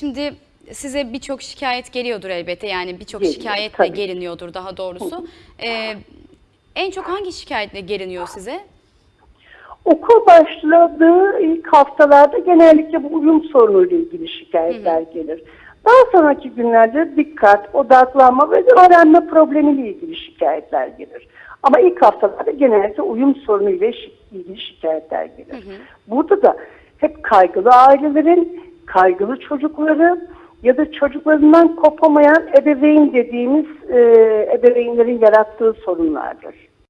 Şimdi size birçok şikayet geliyordur elbette. Yani birçok Geliyor, şikayetle tabii. geliniyordur daha doğrusu. Ee, en çok hangi şikayetle geliniyor size? Okul başladığı ilk haftalarda genellikle bu uyum sorunuyla ilgili şikayetler gelir. Daha sonraki günlerde dikkat, odaklanma ve öğrenme problemiyle ilgili şikayetler gelir. Ama ilk haftalarda genellikle uyum sorunuyla ilgili şikayetler gelir. Burada da hep kaygılı ailelerin, kaygılı çocukları ya da çocuklarından kopamayan ebeveyn dediğimiz e, ebeveynlerin yarattığı sorunlardır.